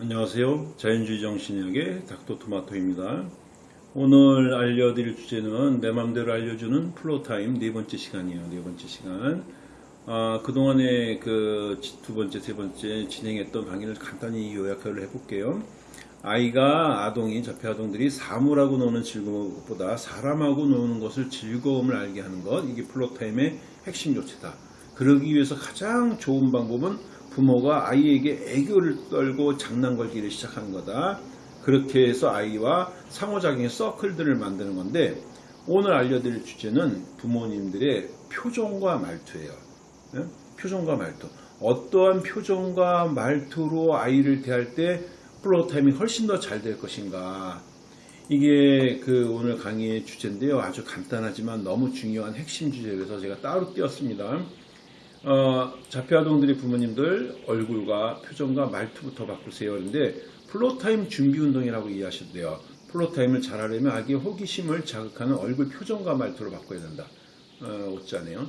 안녕하세요. 자연주의 정신의학의 닥터토마토입니다. 오늘 알려드릴 주제는 내 맘대로 알려주는 floortime 네 번째 시간이에요. 네 번째 시간. 아, 그동안에 그 두 번째, 세 번째 진행했던 강의를 간단히 요약을 해볼게요. 아이가 아동이 자폐 아동들이 사물하고 노는 즐거움보다 사람하고 노는 것을 즐거움을 알게 하는 것 이게 floortime의 핵심 조치다. 그러기 위해서 가장 좋은 방법은 부모가 아이에게 애교를 떨고 장난 걸기를 시작하는 거다. 그렇게 해서 아이와 상호작용의 서클들을 만드는 건데 오늘 알려드릴 주제는 부모님들의 표정과 말투예요. 예? 표정과 말투. 어떠한 표정과 말투로 아이를 대할 때 플로타임이 훨씬 더 잘 될 것인가. 이게 그 오늘 강의의 주제인데요. 아주 간단하지만 너무 중요한 핵심 주제라서 제가 따로 띄었습니다. 어, 자폐아동들의 부모님들 얼굴과 표정과 말투부터 바꾸세요. 그런데 floortime 준비 운동이라고 이해하셔도 돼요. floortime을 잘하려면 아기의 호기심을 자극하는 얼굴 표정과 말투를 바꿔야 된다. 어, 어쩌네요.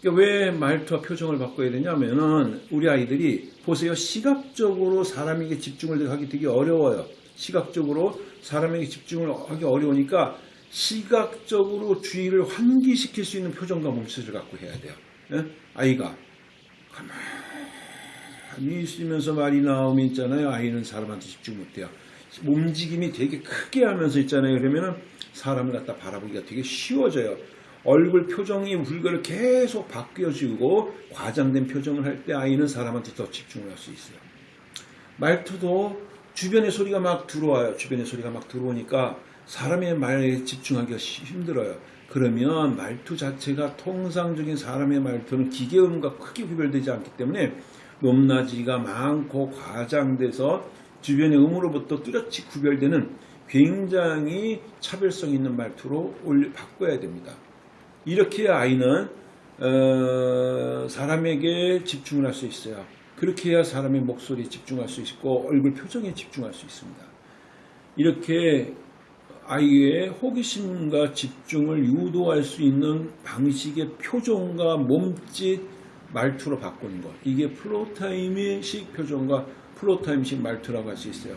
그러니까 왜 말투와 표정을 바꿔야 되냐면은 우리 아이들이 보세요. 시각적으로 사람에게 집중을 하기 되게 어려워요. 시각적으로 사람에게 집중을 하기 어려우니까 시각적으로 주의를 환기시킬 수 있는 표정과 몸짓을 갖고 해야 돼요. 예? 아이가 가만히 있으면서 말이 나오면 있잖아요. 아이는 사람한테 집중 못해요. 움직임이 되게 크게 하면서 있잖아요. 그러면은 사람을 갖다 바라보기가 되게 쉬워져요. 얼굴 표정이 물건을 계속 바뀌어지고 과장된 표정을 할 때 아이는 사람한테 더 집중을 할 수 있어요. 말투도 주변의 소리가 막 들어와요. 주변의 소리가 막 들어오니까 사람의 말에 집중하기가 힘들어요. 그러면 말투 자체가 통상적인 사람의 말투는 기계음과 크게 구별되지 않기 때문에 높낮이가 많고 과장돼서 주변의 음으로부터 뚜렷이 구별되는 굉장히 차별성 있는 말투로 올려 바꿔야 됩니다. 이렇게 아이는 어, 사람에게 집중을 할 수 있어요. 그렇게 해야 사람의 목소리에 집중할 수 있고 얼굴 표정에 집중할 수 있습니다. 이렇게 아이의 호기심과 집중을 유도할 수 있는 방식의 표정과 몸짓, 말투로 바꾸는 것. 이게 floortime식 표정과 floortime식 말투라고 할 수 있어요.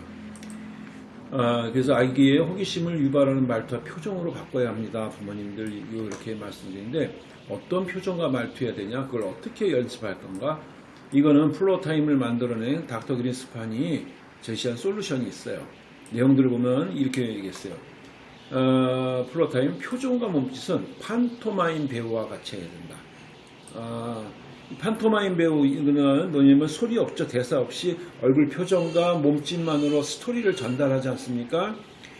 아, 그래서 아이의 호기심을 유발하는 말투와 표정으로 바꿔야 합니다. 부모님들 이렇게 말씀드리는데 어떤 표정과 말투해야 되냐? 그걸 어떻게 연습할 건가? 이거는 floortime을 만들어낸 닥터 그린스판이 제시한 solution이 있어요. 내용들을 보면 이렇게 얘기했어요. 어, floortime 표정과 몸짓은 판토마임 배우와 같이 해야 된다. 어, 판토마임 배우 이거는 뭐냐면 소리 없죠 대사 없이 얼굴 표정과 몸짓만으로 스토리를 전달하지 않습니까?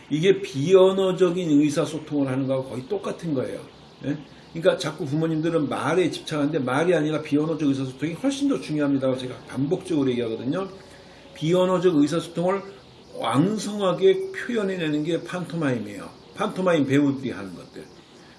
이게 비언어적인 의사소통을 하는 거하고 거의 똑같은 거예요. 예? 그러니까 자꾸 부모님들은 말에 집착하는데 말이 아니라 비언어적 의사소통이 훨씬 더 중요합니다. 제가 반복적으로 얘기하거든요. 비언어적 의사소통을 왕성하게 표현해내는 게 판토마임이에요. 판토마임 배우들이 하는 것들.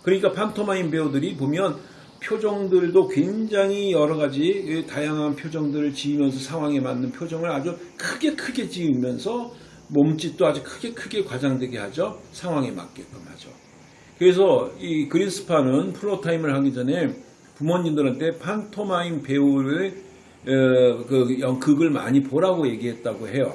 그러니까 판토마임 배우들이 보면 표정들도 굉장히 여러 가지 다양한 표정들을 지으면서 상황에 맞는 표정을 아주 크게 크게 지으면서 몸짓도 아주 크게 크게 과장되게 하죠. 상황에 맞게끔 하죠. 그래서 이 그린스판은 floortime을 하기 전에 부모님들한테 판토마임 배우의 어, 그 극을 많이 보라고 얘기했다고 해요.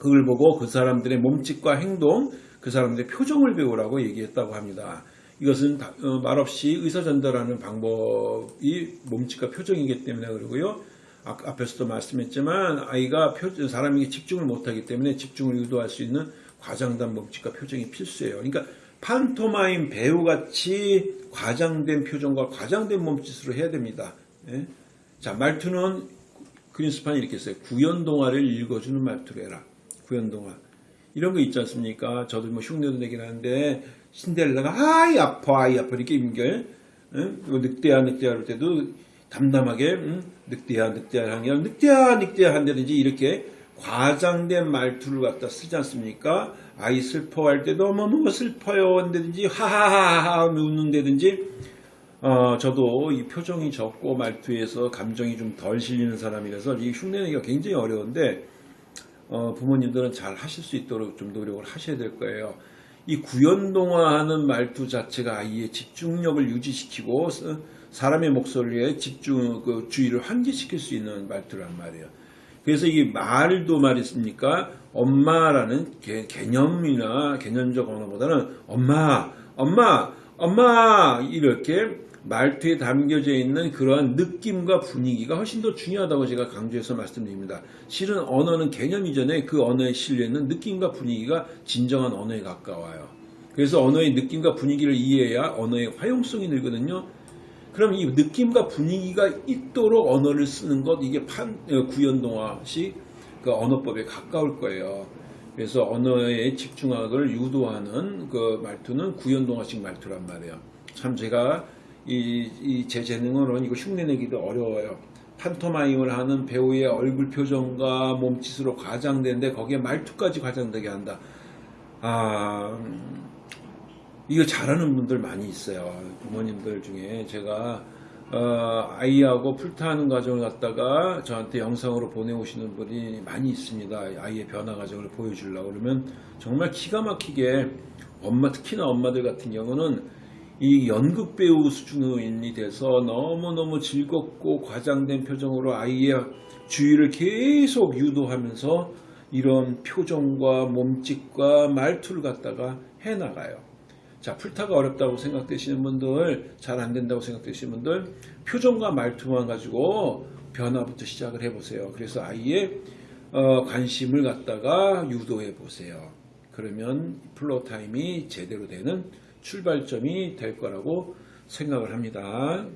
그걸 보고 그 사람들의 몸짓과 행동 그 사람들의 표정을 배우라고 얘기했다고 합니다. 이것은 어, 말없이 의사 전달하는 방법이 몸짓과 표정이기 때문에 그러고요. 앞에서도 말씀했지만 아이가 사람에게 집중을 못하기 때문에 집중을 유도할 수 있는 과장된 몸짓과 표정이 필수예요. 그러니까 판토마임 배우같이 과장된 표정과 과장된 몸짓으로 해야 됩니다. 예? 자 말투는 그린스판이 이렇게 써요. 구연 동화를 읽어주는 말투로 해라. 구연동화. 이런 거 있지 않습니까? 저도 뭐 흉내도 내긴 하는데 신데렐라가 아이 아파 아이 아파 이렇게 임결 응? 늑대야 늑대야 할 때도 담담하게 응? 늑대야 늑대야 하냐 늑대야 늑대야 한다든지 이렇게 과장된 말투를 갖다 쓰지 않습니까? 아이 슬퍼할 때도 너무 슬퍼요 한다든지 하하하하 웃는다든지 어, 저도 이 표정이 적고 말투에서 감정이 좀 덜 실리는 사람이라서 이 흉내내기가 굉장히 어려운데 어, 부모님들은 잘 하실 수 있도록 좀 노력을 하셔야 될 거예요. 이 구연동화하는 말투 자체가 아이의 집중력을 유지시키고 사람의 목소리에 집중 그 주의를 환기시킬 수 있는 말투란 말이에요. 그래서 이 말도 말했습니까? 엄마라는 개, 개념이나 개념적 언어보다는 엄마, 엄마, 엄마 이렇게 말투에 담겨져 있는 그러한 느낌과 분위기가 훨씬 더 중요하다고 제가 강조해서 말씀드립니다. 실은 언어는 개념 이전에 그 언어에 실려 있는 느낌과 분위기가 진정한 언어에 가까워요. 그래서 언어의 느낌과 분위기를 이해해야 언어의 화용성이 늘거든요. 그럼 이 느낌과 분위기가 있도록 언어를 쓰는 것 이게 판 어, 구연동화식 그 언어법에 가까울 거예요. 그래서 언어의 집중학을 유도하는 그 말투는 구연동화식 말투란 말이에요. 참 제가 이 제 재능으로는 이거 흉내내기도 어려워요. 판토마임을 하는 배우의 얼굴 표정과 몸짓으로 과장되는데 거기에 말투까지 과장되게 한다. 아 음, 이거 잘하는 분들 많이 있어요. 부모님들 중에 제가 어, 아이하고 풀타하는 과정을 갖다가 저한테 영상으로 보내오시는 분이 많이 있습니다. 아이의 변화 과정을 보여주려고 그러면 정말 기가 막히게 엄마 특히나 엄마들 같은 경우는 이 연극 배우 수준이 돼서 너무너무 즐겁고 과장된 표정으로 아이의 주의를 계속 유도하면서 이런 표정과 몸짓과 말투를 갖다가 해나가요. 자, 풀타가 어렵다고 생각되시는 분들, 잘 안 된다고 생각되시는 분들, 표정과 말투만 가지고 변화부터 시작을 해보세요. 그래서 아이의 어, 관심을 갖다가 유도해 보세요. 그러면 플로우 타임이 제대로 되는 출발점이 될 거라고 생각을 합니다.